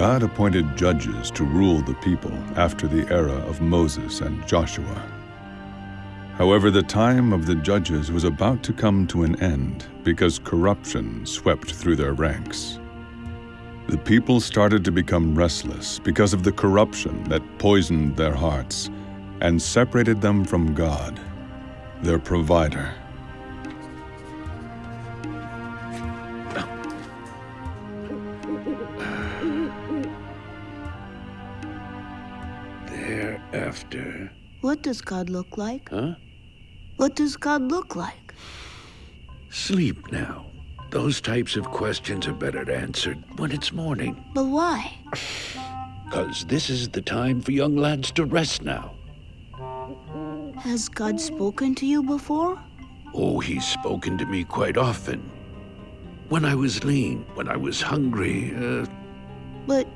God appointed judges to rule the people after the era of Moses and Joshua. However, the time of the judges was about to come to an end because corruption swept through their ranks. The people started to become restless because of the corruption that poisoned their hearts and separated them from God, their provider. Thereafter. What does God look like? Huh? What does God look like? Sleep now. Those types of questions are better answered when it's morning. But why? Because this is the time for young lads to rest now. Has God spoken to you before? Oh, he's spoken to me quite often. When I was lean, when I was hungry, uh, But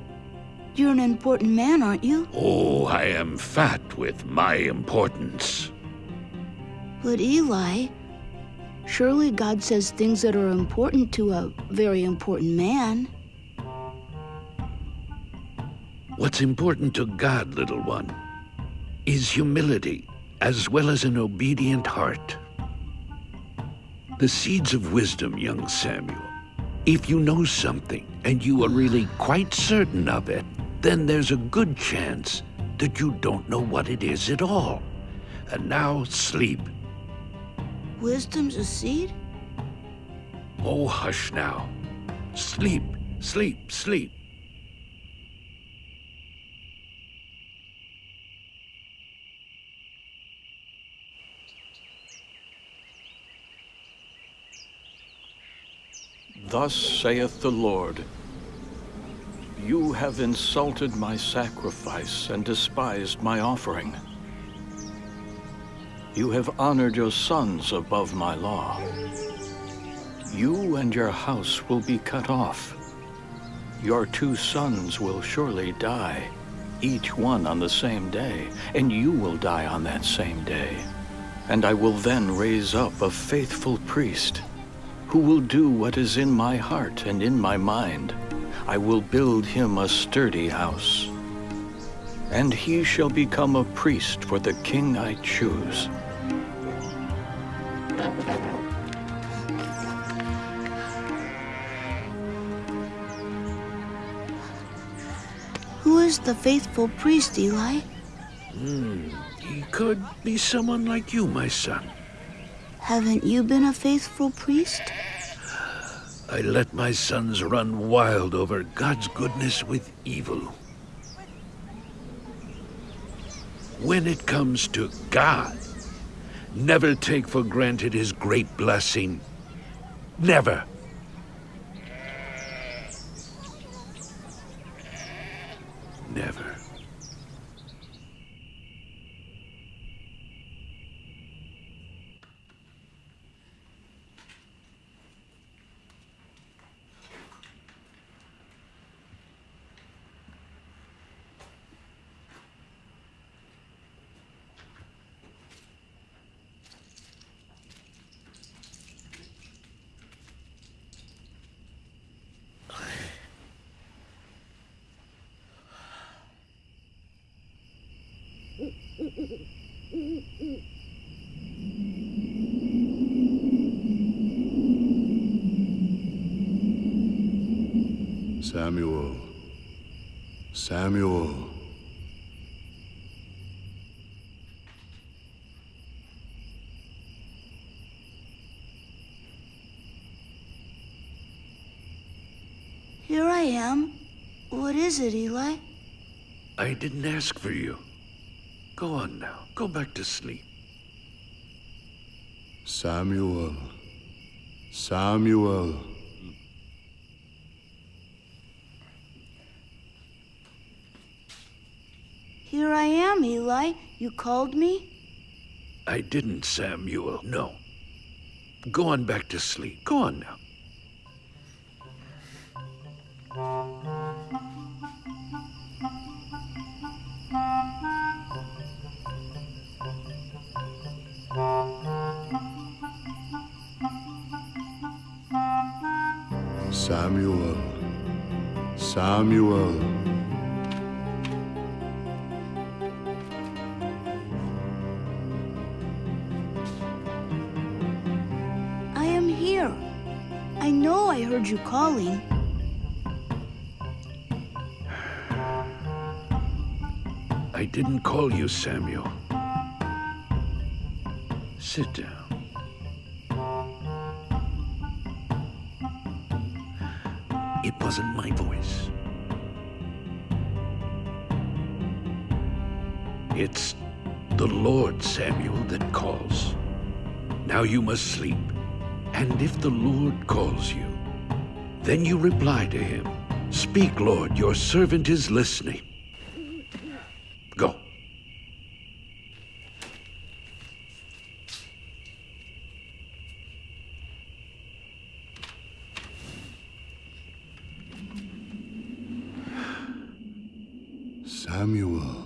you're an important man, aren't you? oh, I am fat with my importance. But Eli, surely God says things that are important to a very important man. What's important to God, little one, is humility as well as an obedient heart. The seeds of wisdom, young Samuel. If you know something and you are really quite certain of it, then there's a good chance that you don't know what it is at all. And now sleep. Wisdom's a seed? Oh, hush now. Sleep, sleep, sleep. Thus saith the Lord, You have insulted my sacrifice and despised my offering. You have honored your sons above my law. You and your house will be cut off. Your two sons will surely die, each one on the same day, and you will die on that same day. And I will then raise up a faithful priest who will do what is in my heart and in my mind. I will build him a sturdy house. And he shall become a priest for the king I choose. Who is the faithful priest, Eli? Hmm, he could be someone like you, my son. Haven't you been a faithful priest? I let my sons run wild over God's goodness with evil. When it comes to God, never take for granted his great blessing. Never. Never. Samuel. Samuel. Here I am. What is it, Eli? I didn't ask for you. Go on now. Go back to sleep. Samuel. Samuel. Here I am, Eli. You called me? I didn't, Samuel. No. Go on back to sleep. Go on now. Samuel. Samuel. I am here. I know I heard you calling. I didn't call you, Samuel. Sit down. It wasn't my voice. It's the Lord, Samuel, that calls. Now you must sleep. And if the Lord calls you, then you reply to him. Speak, Lord, your servant is listening. Go. Samuel.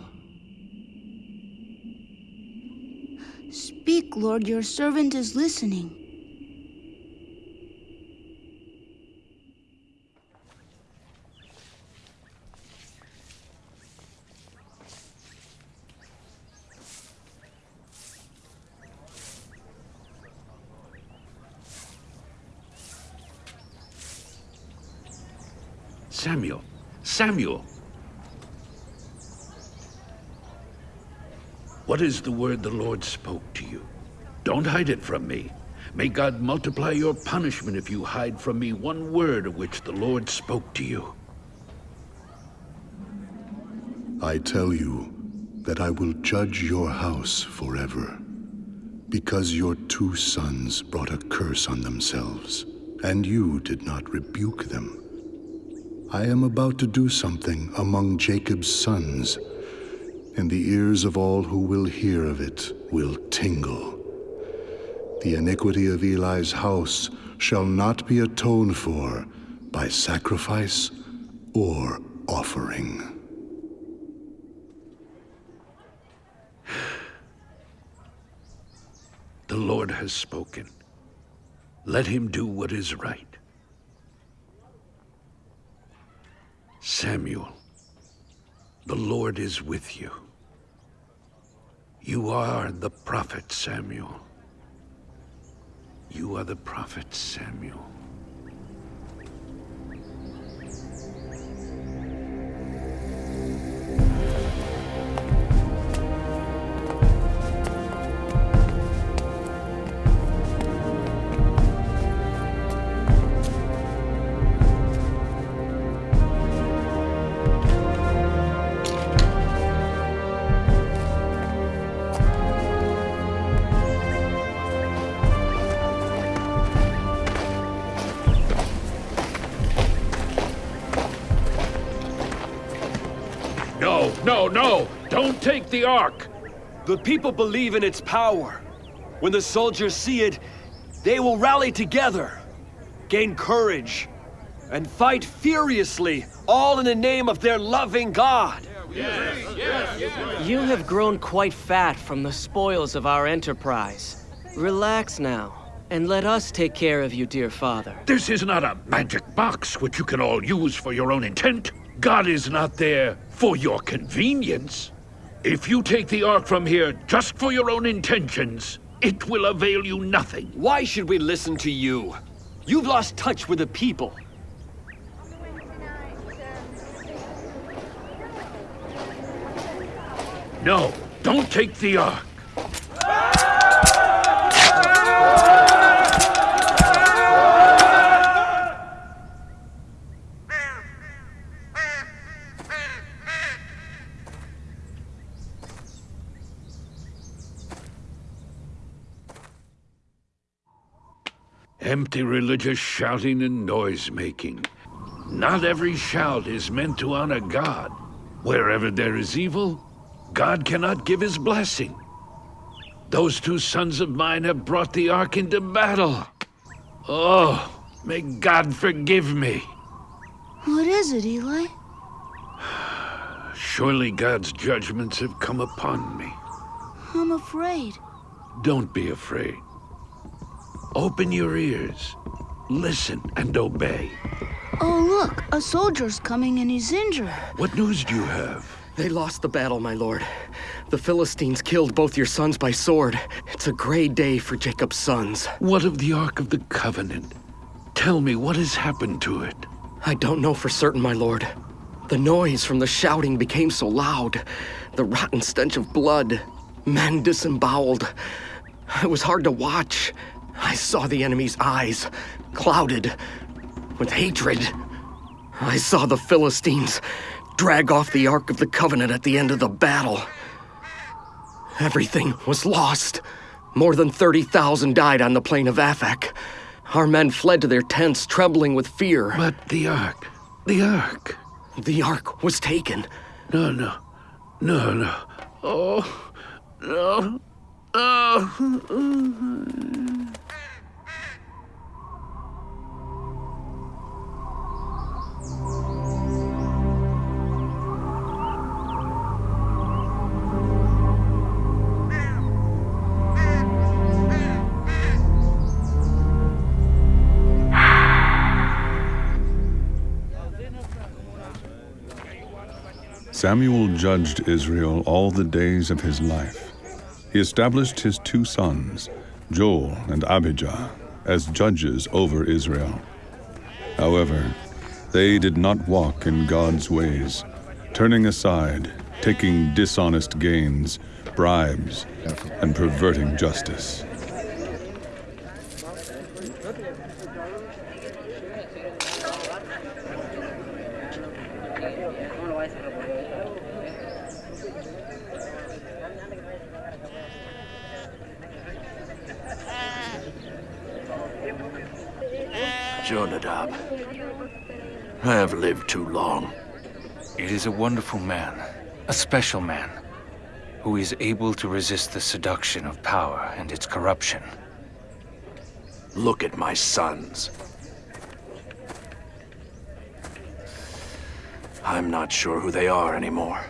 Speak, Lord, your servant is listening. Samuel. Samuel. What is the word the Lord spoke to you? Don't hide it from me. May God multiply your punishment if you hide from me one word of which the Lord spoke to you. I tell you that I will judge your house forever, because your two sons brought a curse on themselves, and you did not rebuke them. I am about to do something among Jacob's sons, and the ears of all who will hear of it will tingle. The iniquity of Eli's house shall not be atoned for by sacrifice or offering. The Lord has spoken. Let him do what is right. Samuel, the Lord is with you. You are the prophet Samuel. You are the prophet Samuel. The people believe in its power. When the soldiers see it, they will rally together, gain courage, and fight furiously, all in the name of their loving God. You have grown quite fat from the spoils of our enterprise. Relax now, and let us take care of you, dear father. This is not a magic box which you can all use for your own intent. God is not there for your convenience. If you take the Ark from here just for your own intentions, it will avail you nothing. Why should we listen to you? You've lost touch with the people. No, don't take the Ark. Empty religious shouting and noise making. Not every shout is meant to honor God. Wherever there is evil, God cannot give his blessing. Those two sons of mine have brought the ark into battle. Oh, may God forgive me. What is it, Eli? Surely God's judgments have come upon me. I'm afraid. Don't be afraid. Open your ears, listen, and obey. Oh, look, a soldier's coming and he's injured. What news do you have? They lost the battle, my lord. The Philistines killed both your sons by sword. It's a gray day for Jacob's sons. What of the Ark of the Covenant? Tell me, what has happened to it? I don't know for certain, my lord. The noise from the shouting became so loud. The rotten stench of blood. Men disemboweled. It was hard to watch. I saw the enemy's eyes, clouded with hatred. I saw the Philistines drag off the Ark of the Covenant at the end of the battle. Everything was lost. More than 30,000 died on the plain of Aphek. Our men fled to their tents, trembling with fear. But the Ark, the Ark. The Ark was taken. No, no, no, no. Oh, no. Oh. Samuel judged Israel all the days of his life. He established his two sons, Joel and Abijah, as judges over Israel. However, they did not walk in God's ways, turning aside, taking dishonest gains, bribes, and perverting justice. Jonadab, I have lived too long. It is a wonderful man, a special man, who is able to resist the seduction of power and its corruption. Look at my sons. I'm not sure who they are anymore.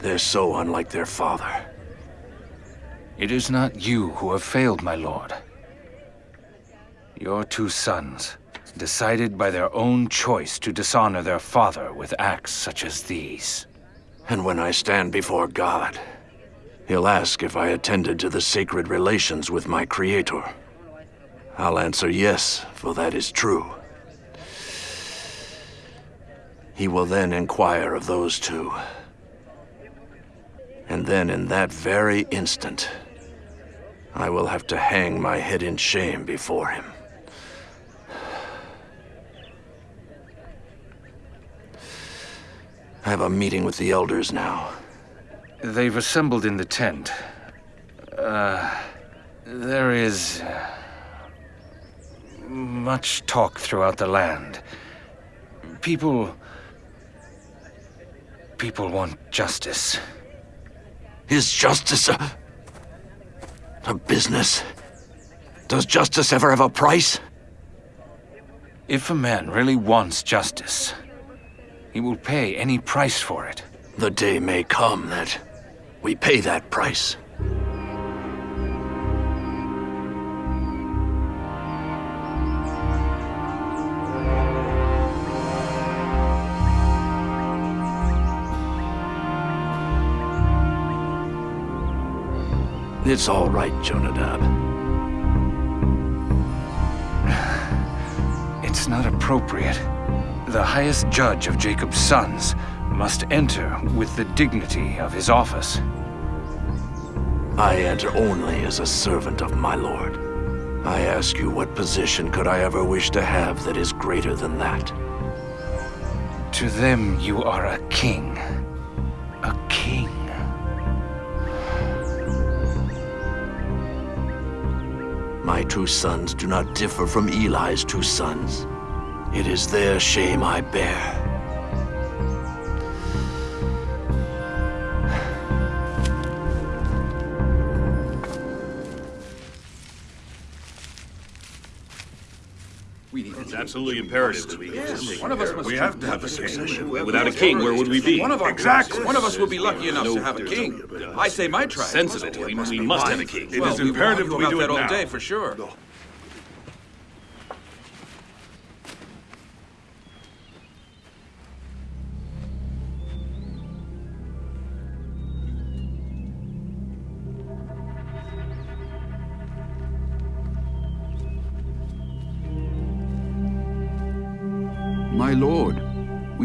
They're so unlike their father. It is not you who have failed, my lord. Your two sons decided by their own choice to dishonor their father with acts such as these. And when I stand before God, he'll ask if I attended to the sacred relations with my Creator. I'll answer yes, for that is true. He will then inquire of those two. And then in that very instant, I will have to hang my head in shame before him. I have a meeting with the elders now. They've assembled in the tent. Uh, there is uh, much talk throughout the land. People. People want justice. Is justice a... a business? Does justice ever have a price? If a man really wants justice, he will pay any price for it. The day may come that we pay that price. It's all right, Jonadab. It's not appropriate. The highest judge of Jacob's sons must enter with the dignity of his office. I enter only as a servant of my lord. I ask you, what position could I ever wish to have that is greater than that? To them, you are a king. A king. My two sons do not differ from Eli's two sons. It is their shame I bear. It's absolutely imperative that we yes. One of us must we have to have a king. Without a king, where would we be? One of our exactly. One of us would be lucky enough to have a king. I say my tribe. Sensible. We must, we must have a king. It is imperative that we do it now. all day for sure.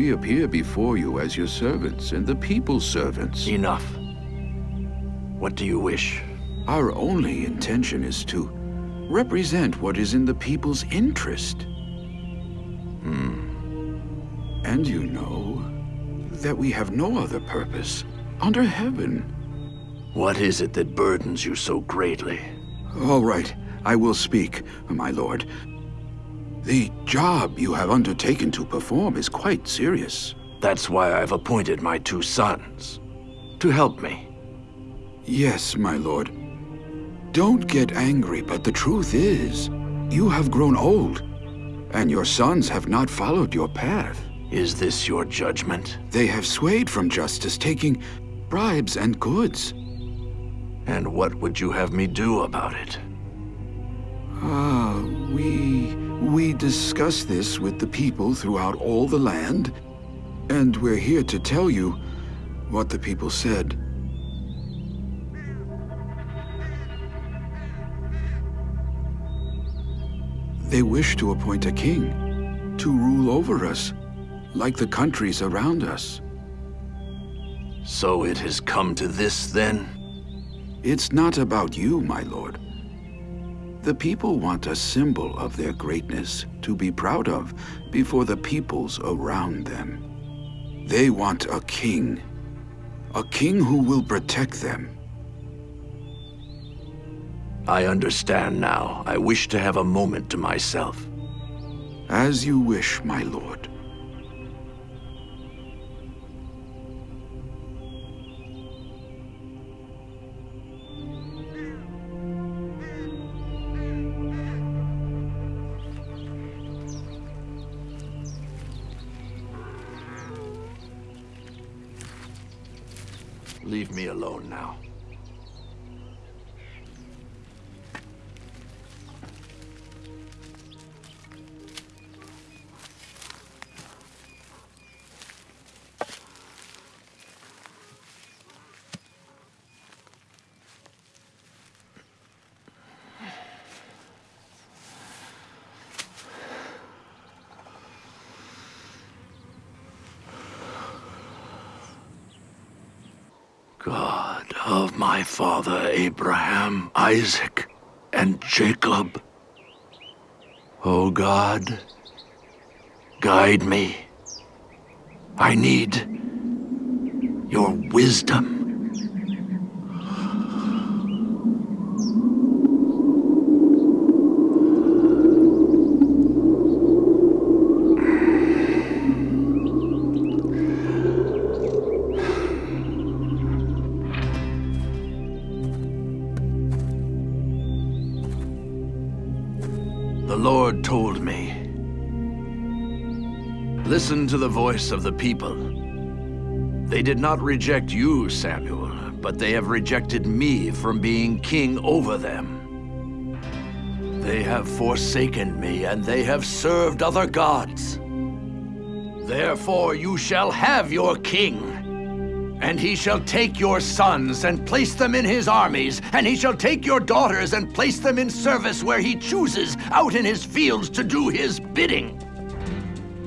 We appear before you as your servants and the people's servants. Enough. What do you wish? Our only intention is to represent what is in the people's interest. Hmm. And you know that we have no other purpose under heaven. What is it that burdens you so greatly? All right, I will speak, my lord. The job you have undertaken to perform is quite serious. That's why I've appointed my two sons. To help me. Yes, my lord. Don't get angry, but the truth is, you have grown old, and your sons have not followed your path. Is this your judgment? They have swayed from justice, taking bribes and goods. And what would you have me do about it? Ah, uh, we... we discuss this with the people throughout all the land, and we're here to tell you what the people said. They wish to appoint a king to rule over us, like the countries around us. So it has come to this, then? It's not about you, my lord. The people want a symbol of their greatness to be proud of before the peoples around them. They want a king. A king who will protect them. I understand now. I wish to have a moment to myself. As you wish, my lord. Alone now. Father Abraham, Isaac, and Jacob. O oh God, guide me. I need your wisdom. Listen to the voice of the people. They did not reject you, Samuel, but they have rejected me from being king over them. They have forsaken me, and they have served other gods. Therefore you shall have your king. And he shall take your sons and place them in his armies, and he shall take your daughters and place them in service where he chooses, out in his fields to do his bidding.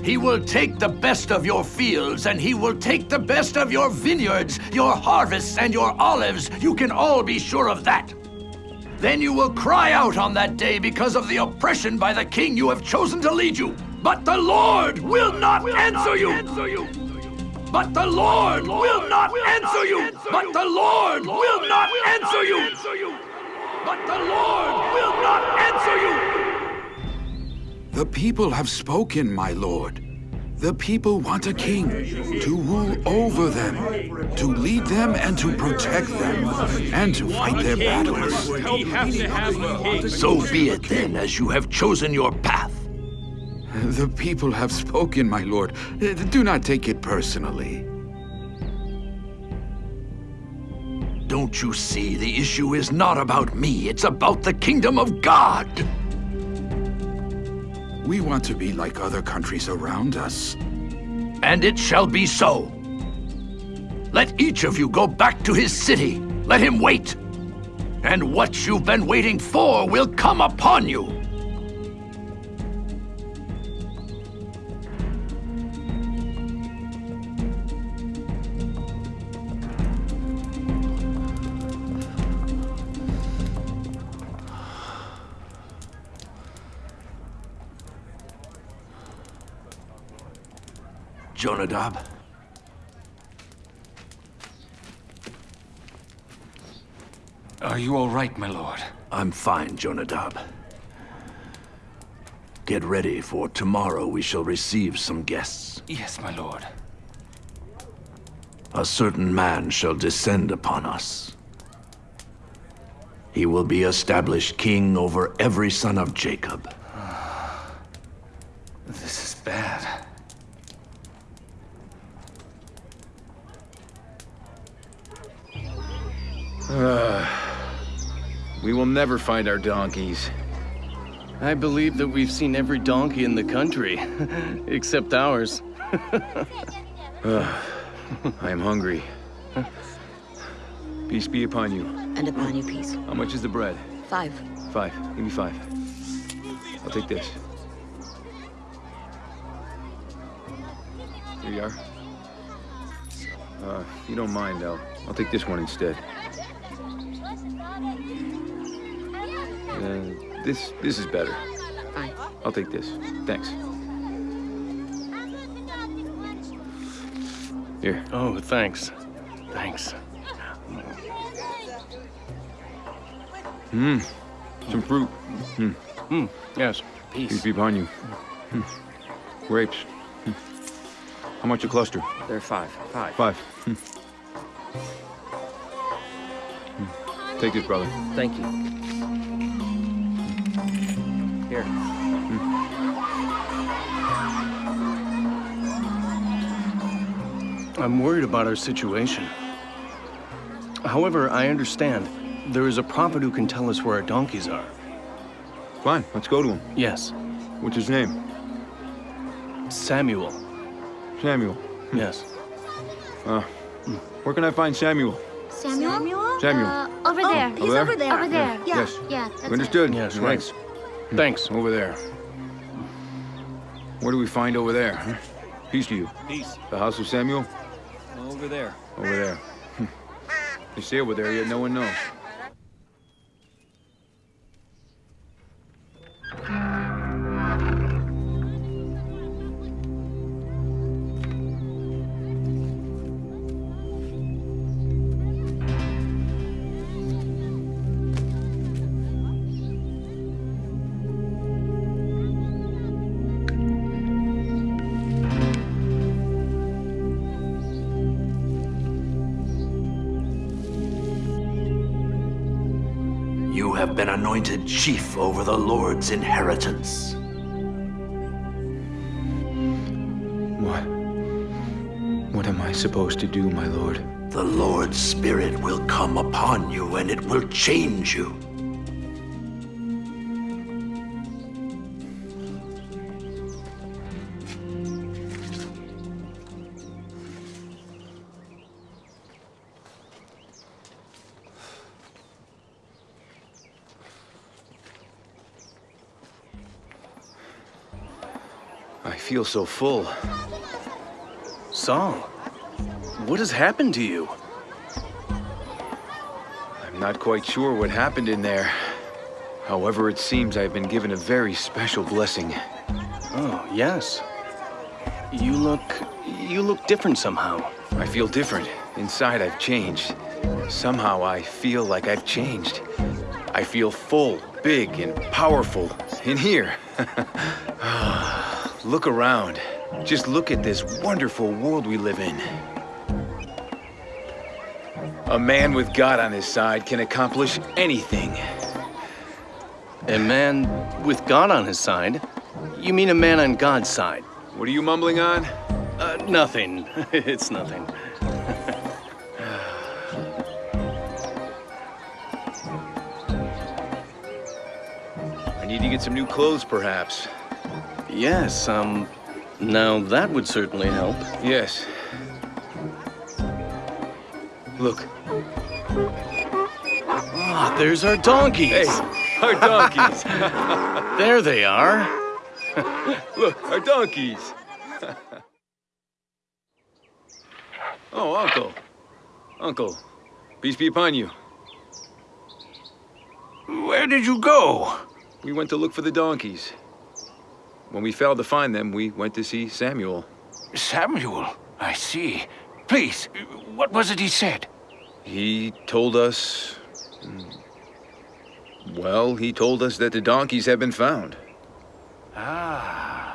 He will take the best of your fields, and he will take the best of your vineyards, your harvests, and your olives. You can all be sure of that. Then you will cry out on that day because of the oppression by the king you have chosen to lead you. But the Lord will not, will answer, not you. answer you. But the Lord will not answer you. But the Lord will not answer you. But the Lord will not answer you. The people have spoken, my lord. The people want a king to rule over them, to lead them and to protect them, and to fight their battles. So be it then, as you have chosen your path. The people have spoken, my lord. Do not take it personally. Don't you see, the issue is not about me, it's about the kingdom of God. We want to be like other countries around us. And it shall be so. Let each of you go back to his city. Let him wait. And what you've been waiting for will come upon you. Jonadab? Are you all right, my lord? I'm fine, Jonadab. Get ready, for tomorrow we shall receive some guests. Yes, my lord. A certain man shall descend upon us. He will be established king over every son of Jacob. This is bad. Uh, we will never find our donkeys. I believe that we've seen every donkey in the country, except ours. uh, I am hungry. Peace be upon you. And upon you peace. How much is the bread? Five. Five. Give me five. I'll take this. Here you are. Uh, if you don't mind, I'll, I'll take this one instead. Uh, this, this is better. Fine. I'll take this. Thanks. Here. Oh, thanks. Thanks. Mmm. Some fruit. Mmm. Hmm. Yes. Peace. Peace. be upon you. Mm. Grapes. Mm. How much a cluster? They're five. Five. Five. Mm. Take this, brother. Thank you. I'm worried about our situation. However, I understand there is a prophet who can tell us where our donkeys are. Fine, let's go to him. Yes. What's his name? Samuel. Samuel. Yes. Uh, where can I find Samuel? Samuel? Samuel. Uh, over there. He's over there? over there. Over there. Yeah. Yes. Yeah. that's Understood. Yes, right. right. Thanks. Over there. What do we find over there? Huh? Peace to you. Peace. The house of Samuel? Over there. Over there. They say over there, yet no one knows. Anointed chief over the Lord's inheritance. What? What am I supposed to do, my lord? The Lord's Spirit will come upon you and it will change you. Feel so full. Song, what has happened to you? I'm not quite sure what happened in there. However, it seems I've been given a very special blessing. Oh, yes. You look... you look different somehow. I feel different. Inside, I've changed. Somehow, I feel like I've changed. I feel full, big, and powerful. In here. look around. Just look at this wonderful world we live in. A man with God on his side can accomplish anything. A man with God on his side? You mean a man on God's side? What are you mumbling on? Uh, nothing. it's nothing. I need to get some new clothes, perhaps. Yes, um, now that would certainly help. Yes. Look. Ah, there's our donkeys. Hey, our donkeys. there they are. Look, our donkeys. oh, Uncle. Uncle, peace be upon you. Where did you go? We went to look for the donkeys. When we failed to find them, we went to see Samuel. Samuel, I see. Please, what was it he said? He told us... Well, he told us that the donkeys have been found. Ah.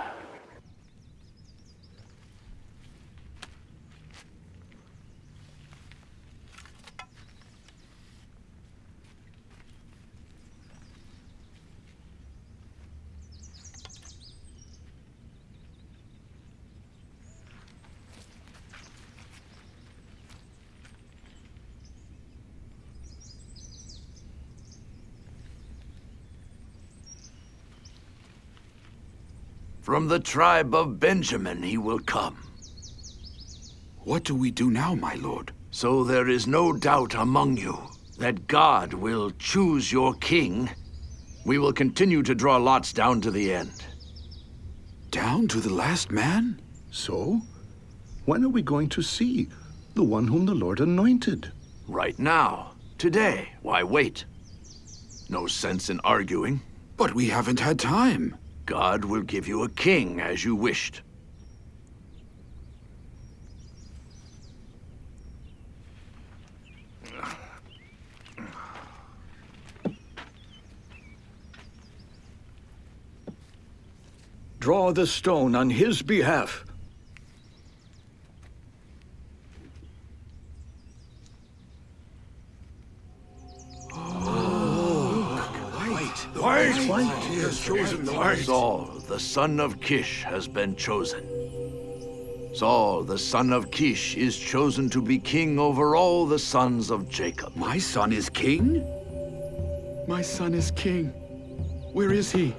From the tribe of Benjamin he will come. What do we do now, my lord? So there is no doubt among you that God will choose your king. We will continue to draw lots down to the end. Down to the last man? So? When are we going to see the one whom the Lord anointed? Right now. Today. Why wait? No sense in arguing. But we haven't had time. God will give you a king as you wished. Draw the stone on his behalf. Chosen the white. Saul, the son of Kish, has been chosen. Saul, the son of Kish, is chosen to be king over all the sons of Jacob. My son is king? My son is king. Where is he?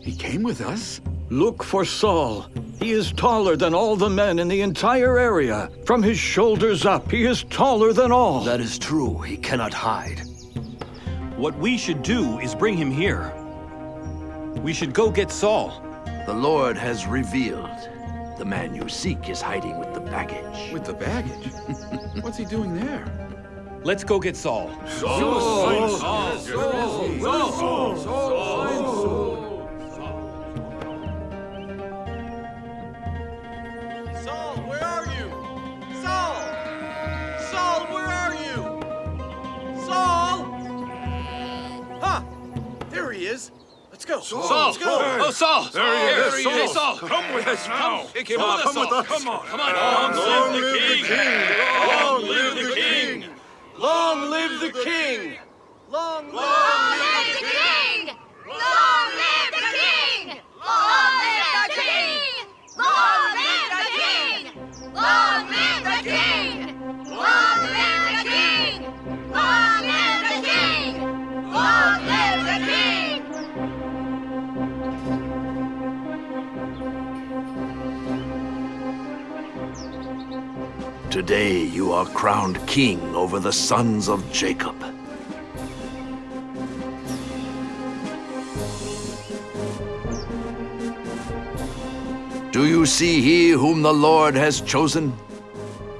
He came with us? Look for Saul. He is taller than all the men in the entire area. From his shoulders up, he is taller than all. That is true. He cannot hide. What we should do is bring him here. We should go get Saul. The Lord has revealed. The man you seek is hiding with the baggage. With the baggage? What's he doing there? Let's go get Saul. Saul! Saul! Saul! Saul! Go. Saul! Let's go. Oh, Saul! There he Here is, he Saul. is. Saul! Come with us now. Pick him Saul, up. come with us. Come on. Come on. Long Long live live the king. Long live the king. Long live the king! Long live Long live the king! Today you are crowned king over the sons of Jacob. Do you see he whom the Lord has chosen?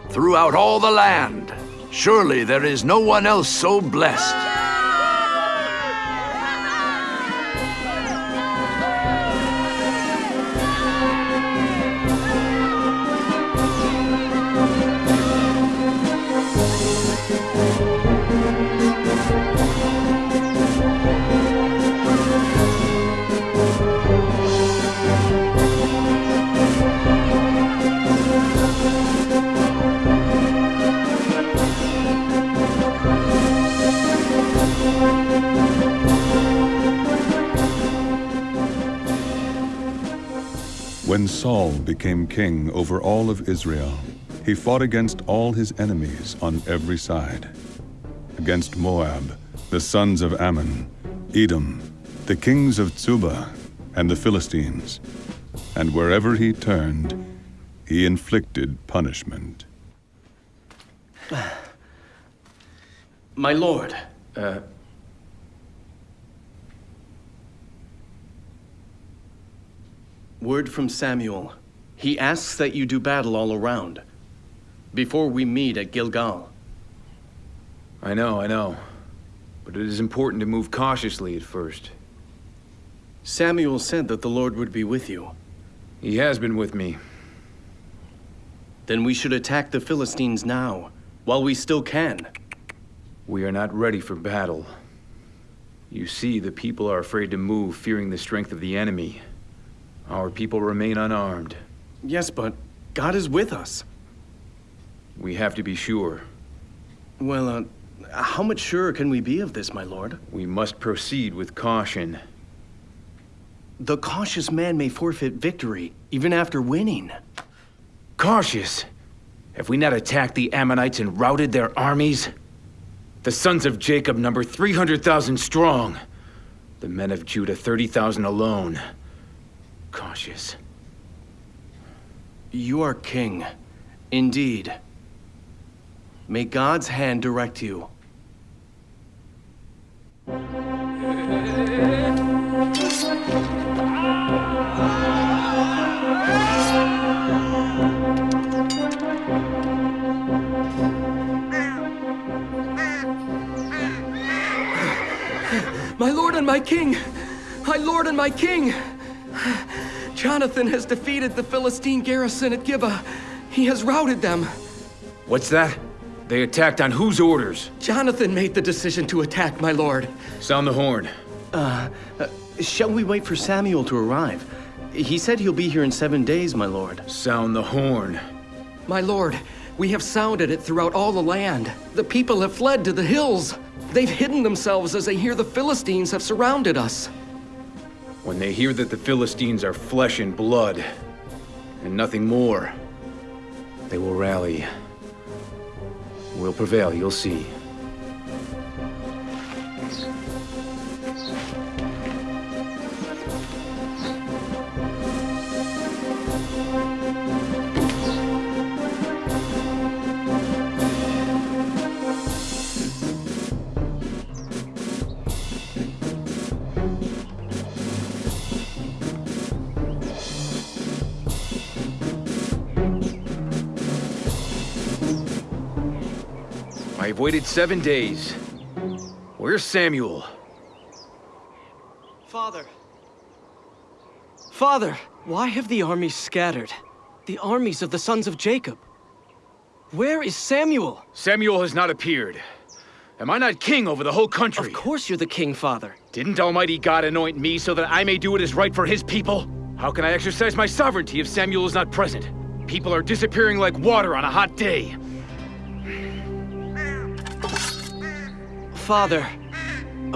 Throughout all the land, surely there is no one else so blessed. When Saul became king over all of Israel, he fought against all his enemies on every side. Against Moab, the sons of Ammon, Edom, the kings of Tzuba, and the Philistines. And wherever he turned, he inflicted punishment. My lord, Uh, word from Samuel. He asks that you do battle all around before we meet at Gilgal. I know, I know. But it is important to move cautiously at first. Samuel said that the Lord would be with you. He has been with me. Then we should attack the Philistines now, while we still can. We are not ready for battle. You see, the people are afraid to move, fearing the strength of the enemy. Our people remain unarmed. Yes, but God is with us. We have to be sure. Well, uh, how much surer can we be of this, my lord? We must proceed with caution. The cautious man may forfeit victory, even after winning. Cautious? Have we not attacked the Ammonites and routed their armies? The sons of Jacob number 300,000 strong. The men of Judah 30,000 alone. Cautious. You are king. Indeed. May God's hand direct you. My lord and my king! My lord and my king! Jonathan has defeated the Philistine garrison at Gibeah. He has routed them. What's that? They attacked on whose orders? Jonathan made the decision to attack, my lord. Sound the horn. Uh, uh, shall we wait for Samuel to arrive? He said he'll be here in seven days, my lord. Sound the horn. My lord, we have sounded it throughout all the land. The people have fled to the hills. They've hidden themselves as they hear the Philistines have surrounded us. When they hear that the Philistines are flesh and blood, and nothing more, they will rally. We'll prevail, you'll see. Waited seven days. Where's Samuel? Father. Father, why have the armies scattered? The armies of the sons of Jacob. Where is Samuel? Samuel has not appeared. Am I not king over the whole country? Of course you're the king, Father. Didn't Almighty God anoint me so that I may do what is right for his people? How can I exercise my sovereignty if Samuel is not present? People are disappearing like water on a hot day. Father.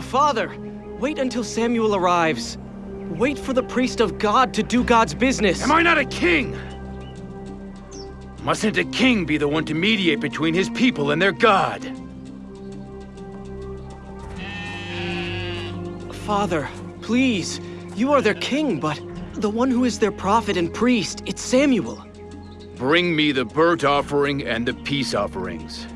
Father, wait until Samuel arrives. Wait for the priest of God to do God's business. Am I not a king? Mustn't a king be the one to mediate between his people and their God? Father, please. You are their king, but the one who is their prophet and priest, it's Samuel. Bring me the burnt offering and the peace offerings.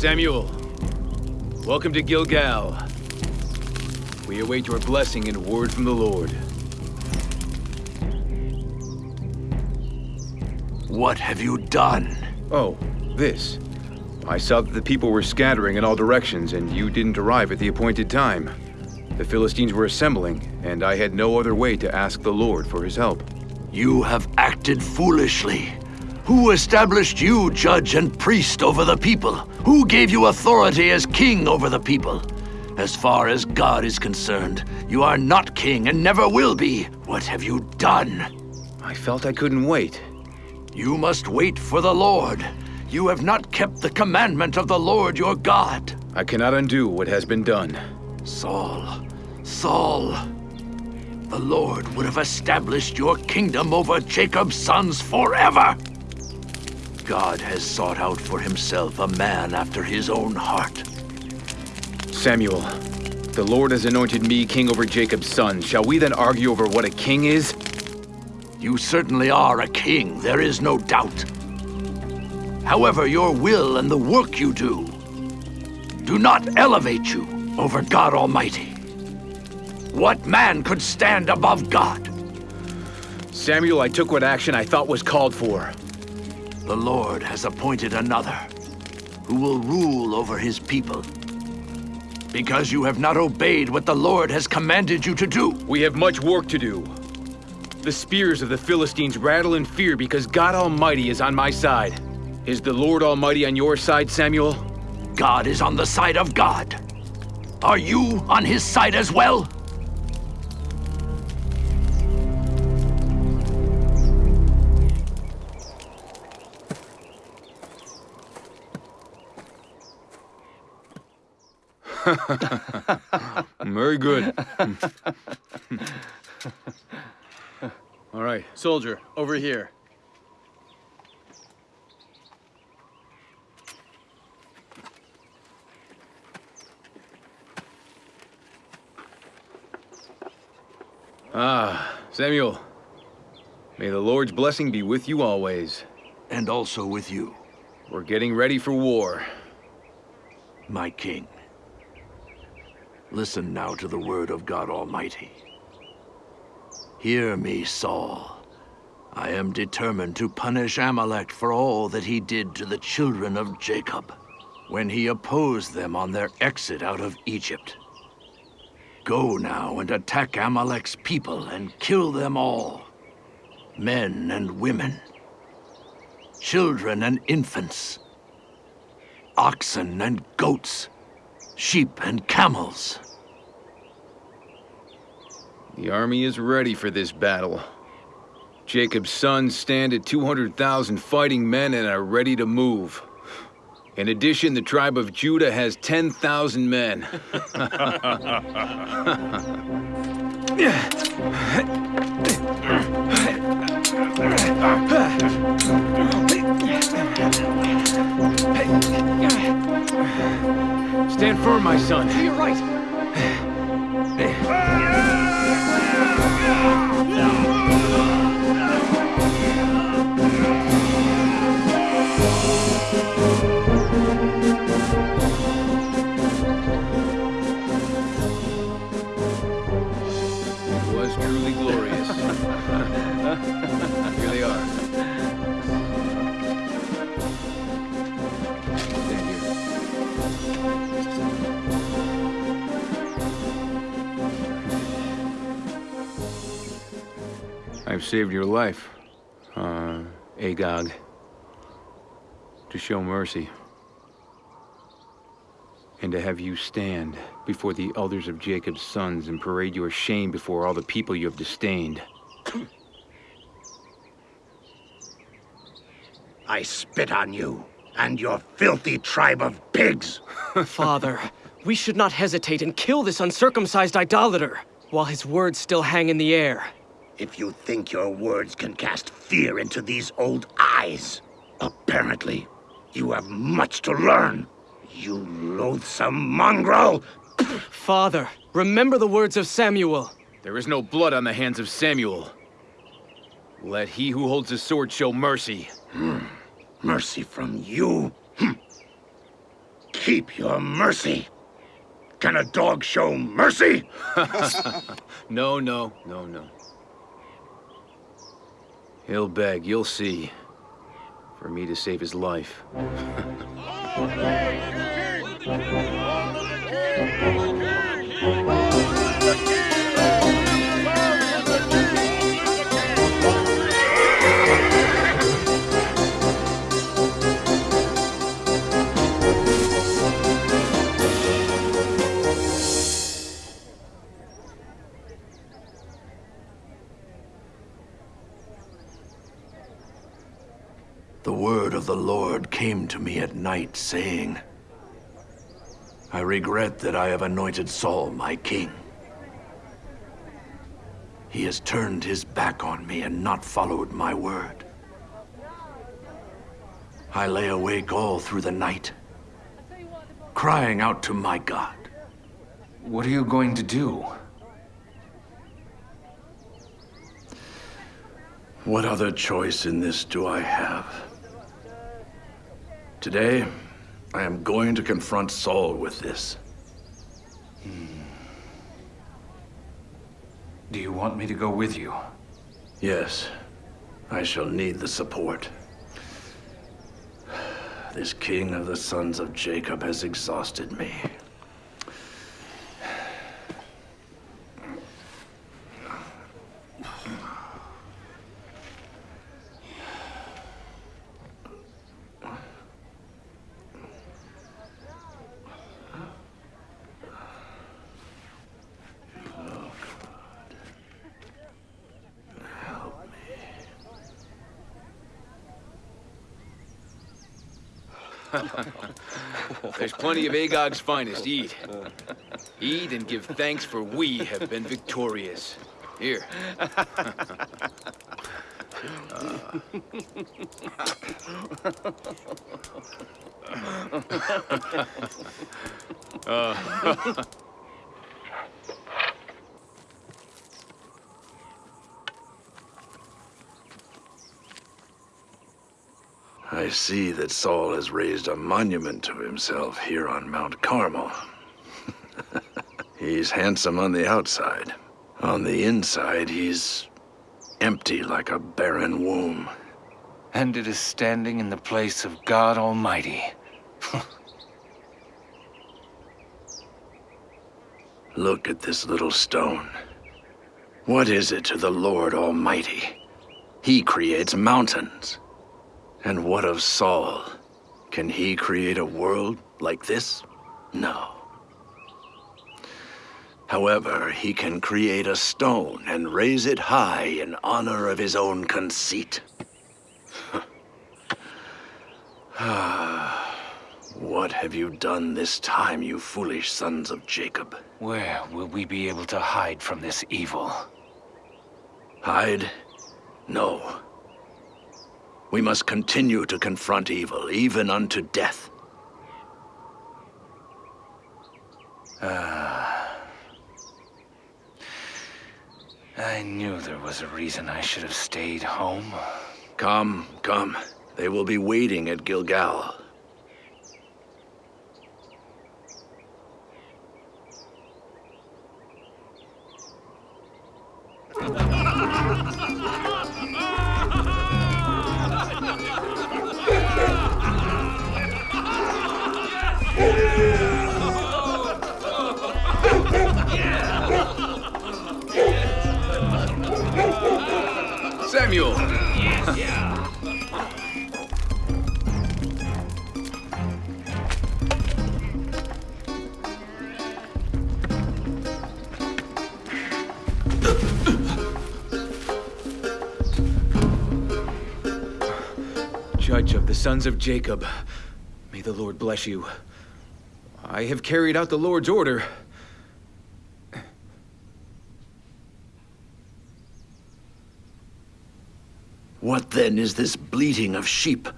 Samuel, welcome to Gilgal. We await your blessing and word from the Lord. What have you done? Oh, this. I saw that the people were scattering in all directions, and you didn't arrive at the appointed time. The Philistines were assembling, and I had no other way to ask the Lord for his help. You have acted foolishly. Who established you judge and priest over the people? Who gave you authority as king over the people? As far as God is concerned, you are not king and never will be. What have you done? I felt I couldn't wait. You must wait for the Lord. You have not kept the commandment of the Lord your God. I cannot undo what has been done. Saul, Saul, the Lord would have established your kingdom over Jacob's sons forever. God has sought out for himself a man after his own heart. Samuel, the Lord has anointed me king over Jacob's sons. Shall we then argue over what a king is? You certainly are a king, there is no doubt. However, your will and the work you do do not elevate you over God Almighty. What man could stand above God? Samuel, I took what action I thought was called for. The Lord has appointed another, who will rule over his people. Because you have not obeyed what the Lord has commanded you to do. We have much work to do. The spears of the Philistines rattle in fear because God Almighty is on my side. Is the Lord Almighty on your side, Samuel? God is on the side of God. Are you on his side as well? Very good. All right. Soldier, over here. Ah, Samuel. May the Lord's blessing be with you always. And also with you. We're getting ready for war. My king. Listen now to the word of God Almighty. Hear me, Saul. I am determined to punish Amalek for all that he did to the children of Jacob, when he opposed them on their exit out of Egypt. Go now and attack Amalek's people and kill them all. Men and women. Children and infants. Oxen and goats. Sheep and camels. The army is ready for this battle. Jacob's sons stand at 200,000 fighting men and are ready to move. In addition, the tribe of Judah has 10,000 men. Stand firm, my son. To your right. Saved your life, uh, Agag, to show mercy, and to have you stand before the elders of Jacob's sons and parade your shame before all the people you have disdained. I spit on you and your filthy tribe of pigs. Father, we should not hesitate and kill this uncircumcised idolater while his words still hang in the air. If you think your words can cast fear into these old eyes, apparently you have much to learn. You loathsome mongrel! Father, remember the words of Samuel. There is no blood on the hands of Samuel. Let he who holds the sword show mercy. Hmm. Mercy from you? Hmm. Keep your mercy. Can a dog show mercy? no, no, no, no. He'll beg, you'll see. For me to save his life. came to me at night, saying, I regret that I have anointed Saul my king. He has turned his back on me and not followed my word. I lay awake all through the night, crying out to my God. What are you going to do? What other choice in this do I have? Today, I am going to confront Saul with this. Hmm. Do you want me to go with you? Yes, I shall need the support. This king of the sons of Jacob has exhausted me. There's plenty of Agag's finest. Eat. Eat and give thanks for we have been victorious. Here. Uh. I see that Saul has raised a monument to himself here on Mount Carmel. he's handsome on the outside. On the inside, he's empty like a barren womb. And it is standing in the place of God Almighty. Look at this little stone. What is it to the Lord Almighty? He creates mountains. And what of Saul? Can he create a world like this? No. However, he can create a stone and raise it high in honor of his own conceit. what have you done this time, you foolish sons of Jacob? Where will we be able to hide from this evil? Hide? No. We must continue to confront evil, even unto death. Ah. I knew there was a reason I should have stayed home. Come, come. They will be waiting at Gilgal. Samuel! Judge of the sons of Jacob, may the Lord bless you. I have carried out the Lord's order. What then is this bleating of sheep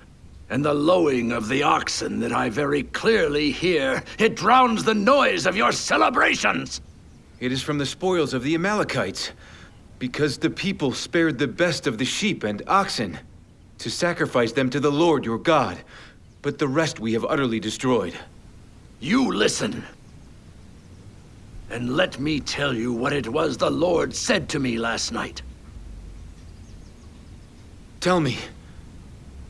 and the lowing of the oxen that I very clearly hear? It drowns the noise of your celebrations! It is from the spoils of the Amalekites, because the people spared the best of the sheep and oxen to sacrifice them to the Lord your God, but the rest we have utterly destroyed. You listen. And let me tell you what it was the Lord said to me last night. Tell me.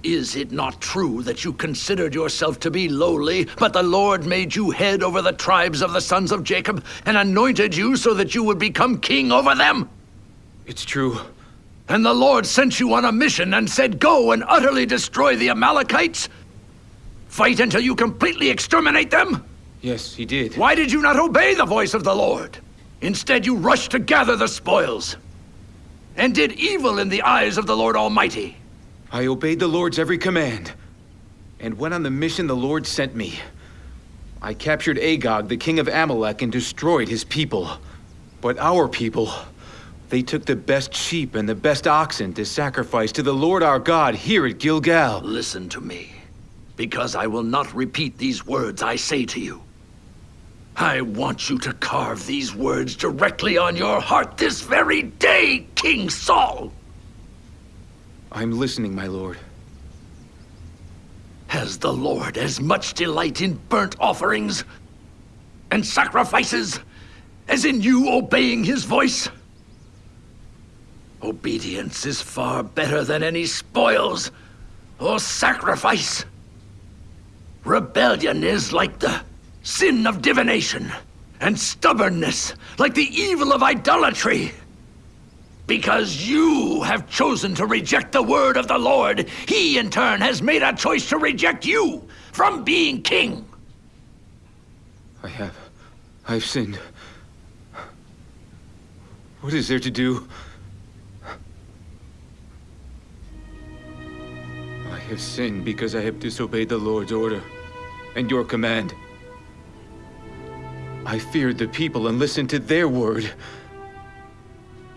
Is it not true that you considered yourself to be lowly, but the Lord made you head over the tribes of the sons of Jacob, and anointed you so that you would become king over them? It's true. And the Lord sent you on a mission and said, Go and utterly destroy the Amalekites? Fight until you completely exterminate them? Yes, he did. Why did you not obey the voice of the Lord? Instead, you rushed to gather the spoils and did evil in the eyes of the Lord Almighty. I obeyed the Lord's every command and went on the mission the Lord sent me. I captured Agag, the king of Amalek, and destroyed his people. But our people, they took the best sheep and the best oxen to sacrifice to the Lord our God here at Gilgal. Listen to me, because I will not repeat these words I say to you. I want you to carve these words directly on your heart this very day, King Saul. I'm listening, my lord. Has the Lord as much delight in burnt offerings and sacrifices as in you obeying his voice? Obedience is far better than any spoils or sacrifice. Rebellion is like the sin of divination, and stubbornness like the evil of idolatry. Because you have chosen to reject the word of the Lord, he in turn has made a choice to reject you from being king. I have. I've sinned. What is there to do? I have sinned because I have disobeyed the Lord's order and your command. I feared the people and listened to their word.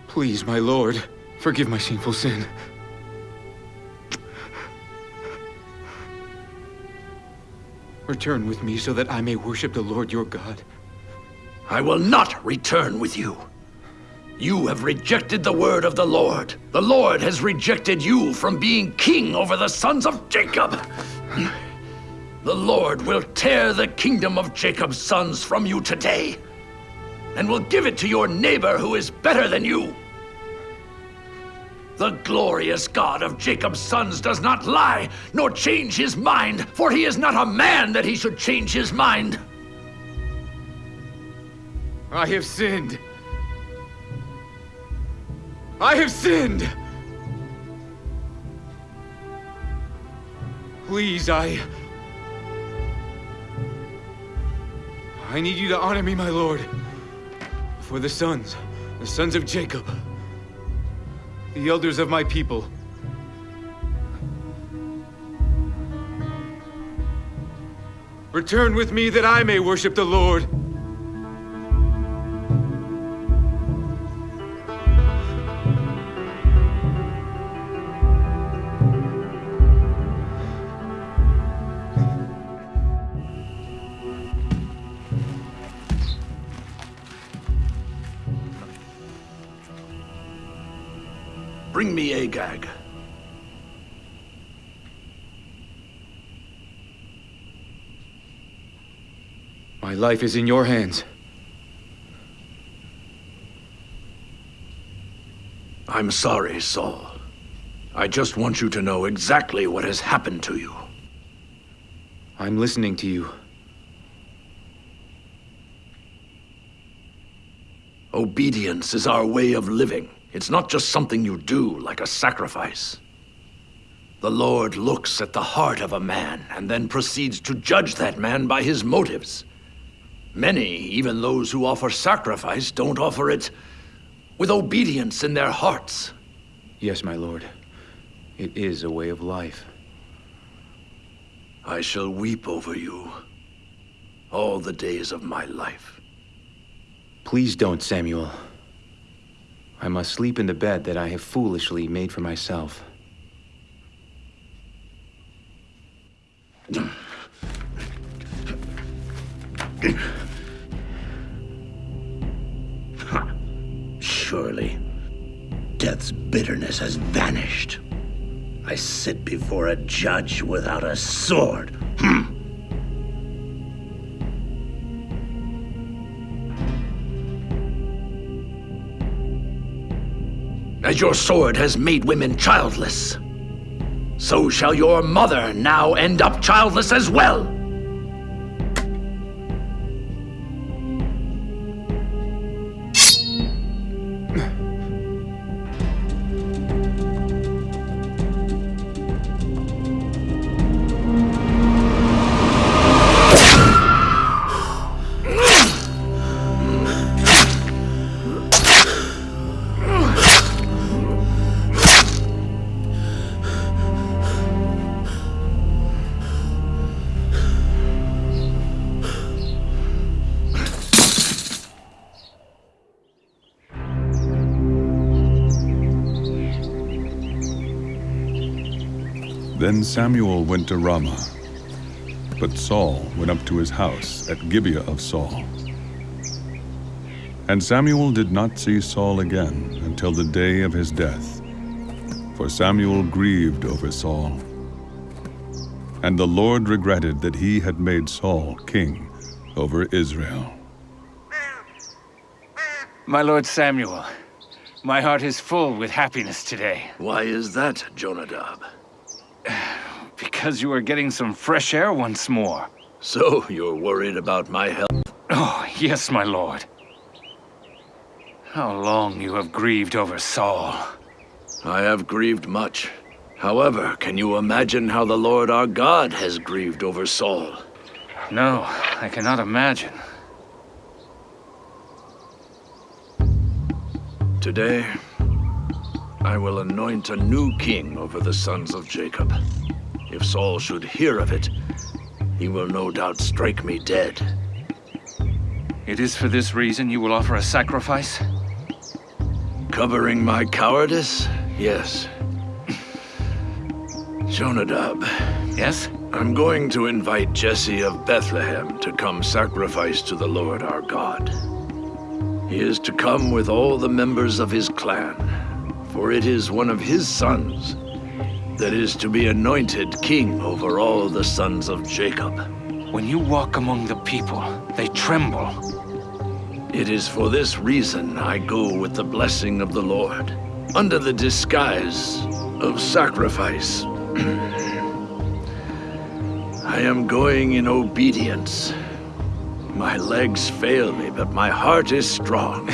Please, my lord, forgive my shameful sin. Return with me so that I may worship the Lord your God. I will not return with you. You have rejected the word of the Lord. The Lord has rejected you from being king over the sons of Jacob. The Lord will tear the kingdom of Jacob's sons from you today, and will give it to your neighbor who is better than you. The glorious God of Jacob's sons does not lie, nor change his mind, for he is not a man that he should change his mind. I have sinned. I have sinned! Please, I... I need you to honor me, my lord. For the sons, the sons of Jacob. The elders of my people. Return with me that I may worship the Lord. Agag. My life is in your hands. I'm sorry, Saul. I just want you to know exactly what has happened to you. I'm listening to you. Obedience is our way of living. It's not just something you do, like a sacrifice. The Lord looks at the heart of a man and then proceeds to judge that man by his motives. Many, even those who offer sacrifice, don't offer it with obedience in their hearts. Yes, my lord. It is a way of life. I shall weep over you all the days of my life. Please don't, Samuel. I must sleep in the bed that I have foolishly made for myself. Surely, death's bitterness has vanished. I sit before a judge without a sword. Hmm. As your sword has made women childless, so shall your mother now end up childless as well. Samuel went to Ramah, but Saul went up to his house at Gibeah of Saul. And Samuel did not see Saul again until the day of his death, for Samuel grieved over Saul. And the Lord regretted that he had made Saul king over Israel. My lord Samuel, my heart is full with happiness today. Why is that, Jonadab? Because you are getting some fresh air once more. So, you're worried about my health? Oh, yes, my lord. How long you have grieved over Saul. I have grieved much. However, can you imagine how the Lord our God has grieved over Saul? No, I cannot imagine. Today, I will anoint a new king over the sons of Jacob. If Saul should hear of it, he will no doubt strike me dead. It is for this reason you will offer a sacrifice? Covering my cowardice? Yes. Jonadab. Yes? I'm going to invite Jesse of Bethlehem to come sacrifice to the Lord our God. He is to come with all the members of his clan, for it is one of his sons that is to be anointed king over all the sons of Jacob. When you walk among the people, they tremble. It is for this reason I go with the blessing of the Lord, under the disguise of sacrifice. I am going in obedience. My legs fail me, but my heart is strong.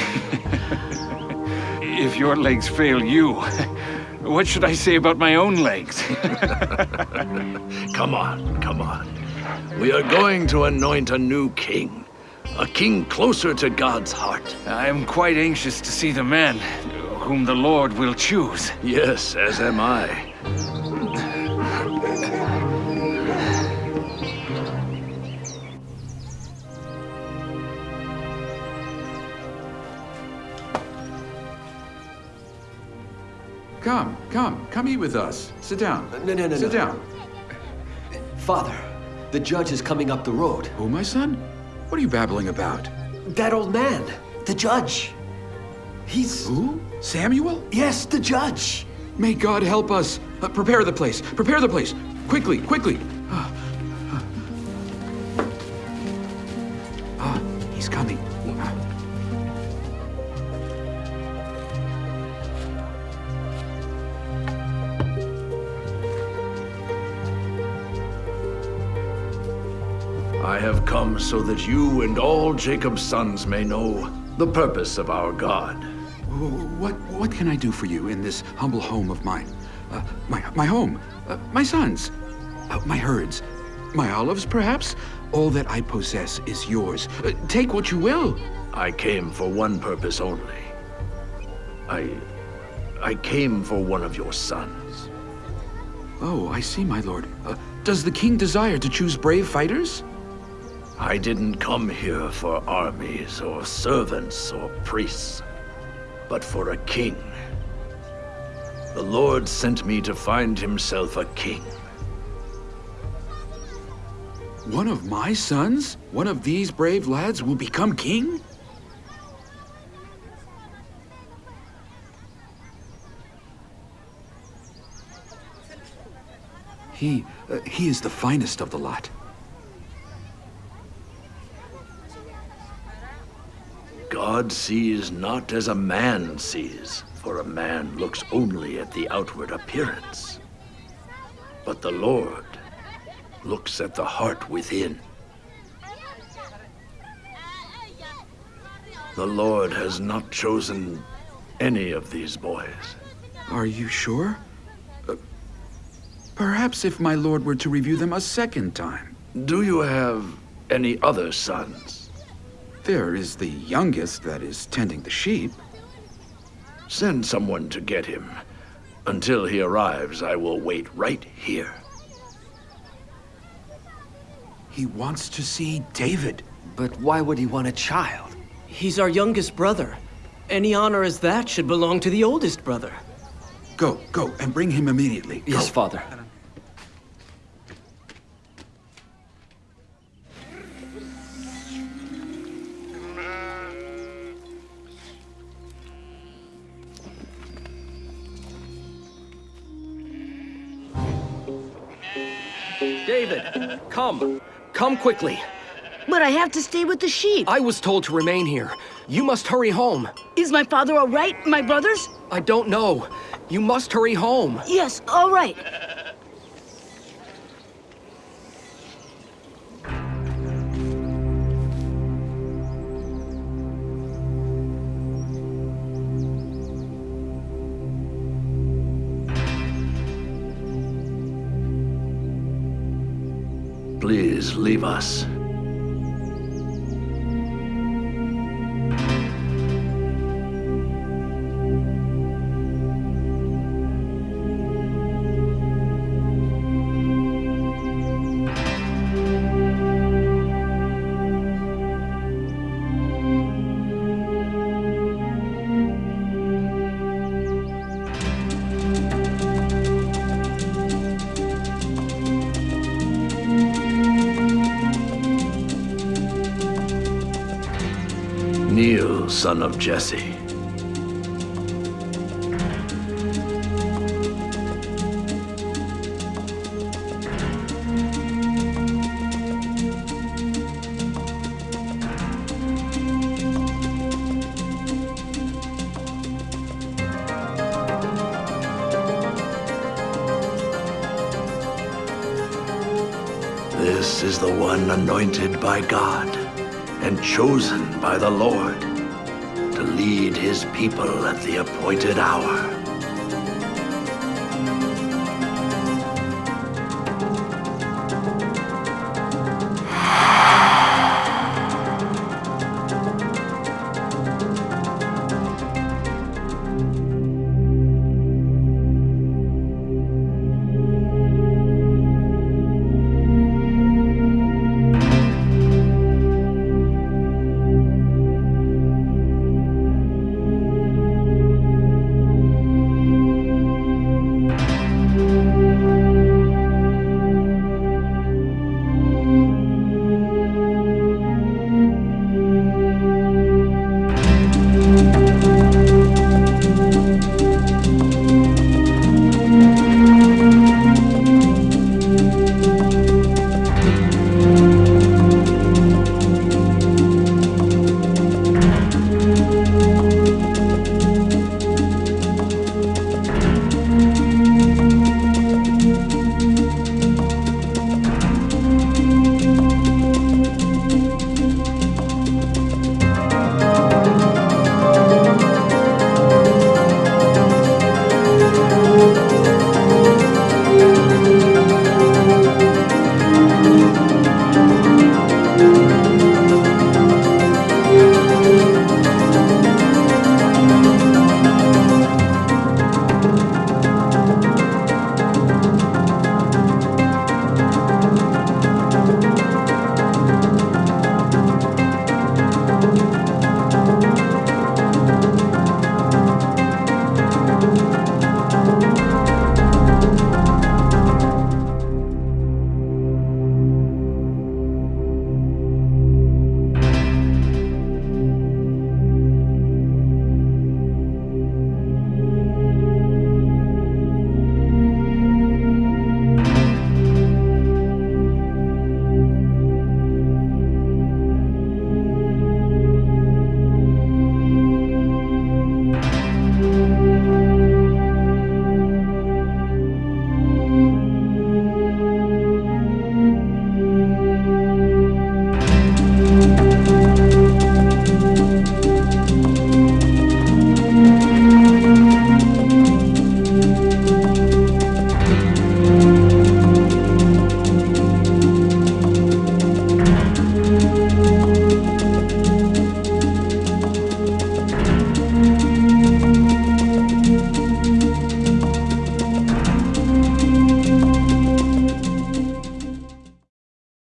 if your legs fail you, what should I say about my own legs? come on, come on. We are going to anoint a new king. A king closer to God's heart. I am quite anxious to see the man whom the Lord will choose. Yes, as am I. Come, come, come eat with us. Sit down. No, no, no, Sit no. down. Father, the judge is coming up the road. Who, my son? What are you babbling about? That old man, the judge. He's... Who? Samuel? Yes, the judge. May God help us. Uh, prepare the place. Prepare the place. Quickly, quickly. So that you and all Jacob's sons may know the purpose of our God. What, what can I do for you in this humble home of mine? Uh, my, my home, uh, my sons, uh, my herds, my olives, perhaps? All that I possess is yours. Uh, take what you will. I came for one purpose only. I... I came for one of your sons. Oh, I see, my lord. Uh, does the king desire to choose brave fighters? I didn't come here for armies or servants or priests, but for a king. The Lord sent me to find himself a king. One of my sons? One of these brave lads will become king? He, uh, he is the finest of the lot. God sees not as a man sees, for a man looks only at the outward appearance. But the Lord looks at the heart within. The Lord has not chosen any of these boys. Are you sure? Uh, perhaps if my lord were to review them a second time. Do you have any other sons? There is the youngest that is tending the sheep. Send someone to get him. Until he arrives, I will wait right here. He wants to see David. But why would he want a child? He's our youngest brother. Any honor as that should belong to the oldest brother. Go, go, and bring him immediately. Yes, Go. father. David, come. Come quickly. But I have to stay with the sheep. I was told to remain here. You must hurry home. Is my father all right? My brothers? I don't know. You must hurry home. Yes, all right. Please leave us. Son of Jesse. This is the one anointed by God and chosen by the Lord lead his people at the appointed hour.